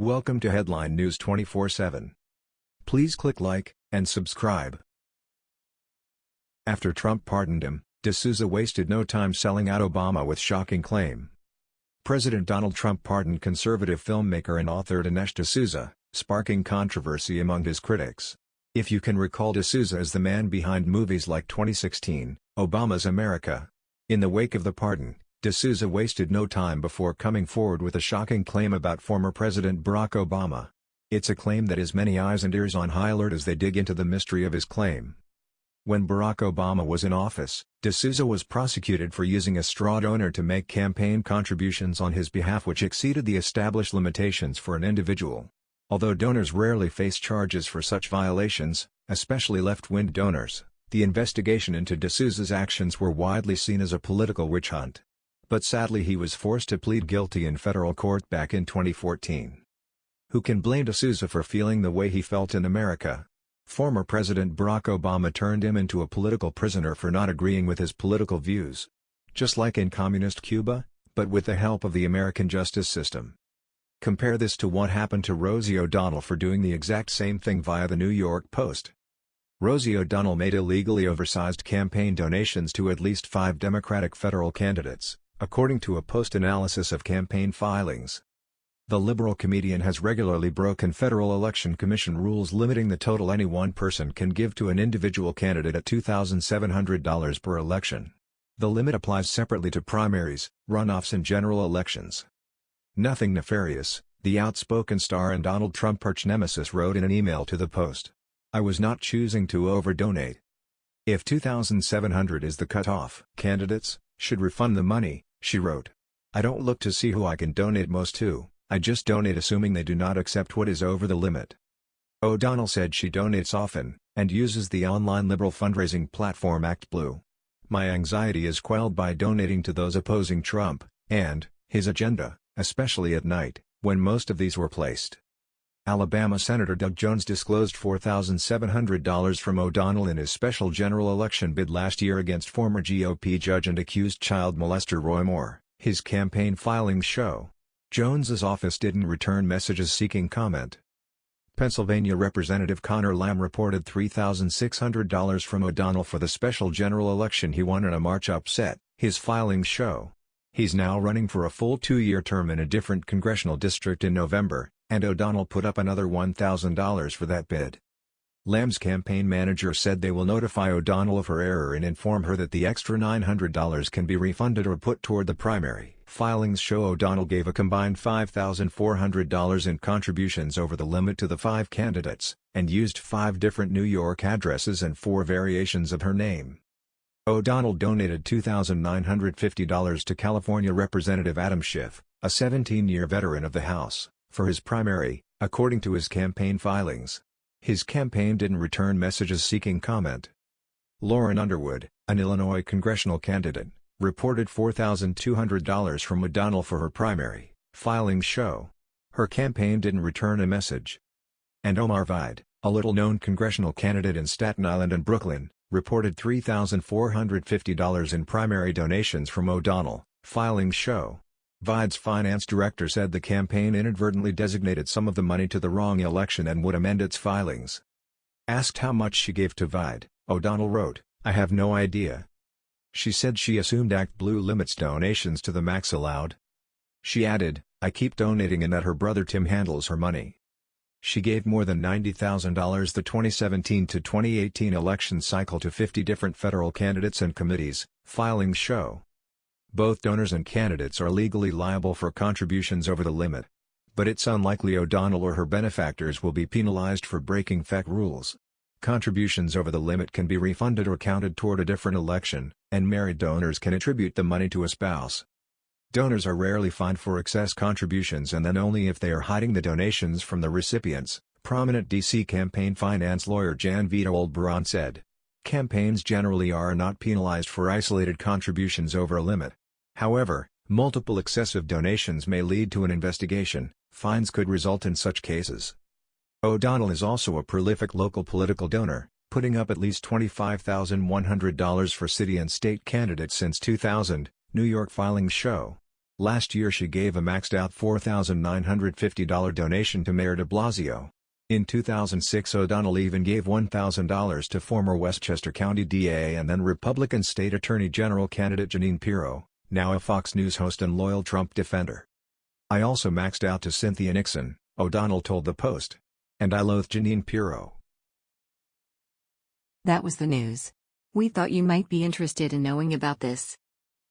Welcome to Headline News 24/7. Please click like and subscribe. After Trump pardoned him, D'Souza wasted no time selling out Obama with shocking claim. President Donald Trump pardoned conservative filmmaker and author Dinesh D'Souza, sparking controversy among his critics. If you can recall D'Souza as the man behind movies like 2016, Obama's America. In the wake of the pardon, D'Souza wasted no time before coming forward with a shocking claim about former President Barack Obama. It's a claim that has many eyes and ears on high alert as they dig into the mystery of his claim. When Barack Obama was in office, D'Souza was prosecuted for using a straw donor to make campaign contributions on his behalf which exceeded the established limitations for an individual. Although donors rarely face charges for such violations, especially left-wing donors, the investigation into D'Souza's actions were widely seen as a political witch hunt. But sadly he was forced to plead guilty in federal court back in 2014. Who can blame D'Souza for feeling the way he felt in America? Former President Barack Obama turned him into a political prisoner for not agreeing with his political views. Just like in communist Cuba, but with the help of the American justice system. Compare this to what happened to Rosie O'Donnell for doing the exact same thing via the New York Post. Rosie O'Donnell made illegally oversized campaign donations to at least five Democratic federal candidates according to a post-analysis of campaign filings. The liberal comedian has regularly broken Federal Election Commission rules limiting the total any one person can give to an individual candidate at $2,700 per election. The limit applies separately to primaries, runoffs and general elections. Nothing nefarious, the outspoken star and Donald Trump arch-nemesis wrote in an email to the Post. I was not choosing to overdonate. If 2,700 is the cutoff, candidates, should refund the money, she wrote. I don't look to see who I can donate most to, I just donate assuming they do not accept what is over the limit. O'Donnell said she donates often, and uses the online liberal fundraising platform ActBlue. My anxiety is quelled by donating to those opposing Trump, and, his agenda, especially at night, when most of these were placed. Alabama Senator Doug Jones disclosed $4,700 from O'Donnell in his special general election bid last year against former GOP judge and accused child molester Roy Moore, his campaign filings show. Jones's office didn't return messages seeking comment. Pennsylvania Representative Conor Lamb reported $3,600 from O'Donnell for the special general election he won in a March upset, his filings show. He's now running for a full two-year term in a different congressional district in November, and O'Donnell put up another $1,000 for that bid. Lamb's campaign manager said they will notify O'Donnell of her error and inform her that the extra $900 can be refunded or put toward the primary. Filings show O'Donnell gave a combined $5,400 in contributions over the limit to the five candidates, and used five different New York addresses and four variations of her name. O'Donnell donated $2,950 to California Representative Adam Schiff, a 17-year veteran of the House for his primary, according to his campaign filings. His campaign didn't return messages seeking comment. Lauren Underwood, an Illinois congressional candidate, reported $4,200 from O'Donnell for her primary, filings show. Her campaign didn't return a message. And Omar Vaid, a little-known congressional candidate in Staten Island and Brooklyn, reported $3,450 in primary donations from O'Donnell, filings show. Vaid's finance director said the campaign inadvertently designated some of the money to the wrong election and would amend its filings. Asked how much she gave to Vide, O'Donnell wrote, I have no idea. She said she assumed Act Blue limits donations to the max allowed. She added, I keep donating and that her brother Tim handles her money. She gave more than $90,000 the 2017 to 2018 election cycle to 50 different federal candidates and committees, filings show. Both donors and candidates are legally liable for contributions over the limit. But it's unlikely O'Donnell or her benefactors will be penalized for breaking FEC rules. Contributions over the limit can be refunded or counted toward a different election, and married donors can attribute the money to a spouse. Donors are rarely fined for excess contributions and then only if they are hiding the donations from the recipients, prominent D.C. campaign finance lawyer Jan Witold Baran said. Campaigns generally are not penalized for isolated contributions over a limit. However, multiple excessive donations may lead to an investigation, fines could result in such cases. O'Donnell is also a prolific local political donor, putting up at least $25,100 for city and state candidates since 2000, New York filings show. Last year she gave a maxed-out $4,950 donation to Mayor de Blasio. In 2006 O'Donnell even gave $1,000 to former Westchester County DA and then Republican State Attorney General candidate Jeanine Pirro, now a Fox News host and loyal Trump defender. I also maxed out to Cynthia Nixon, O'Donnell told the Post. And I loathe Jeanine Pirro. That was the news. We thought you might be interested in knowing about this.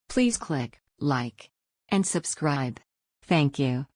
Please click like and subscribe. Thank you.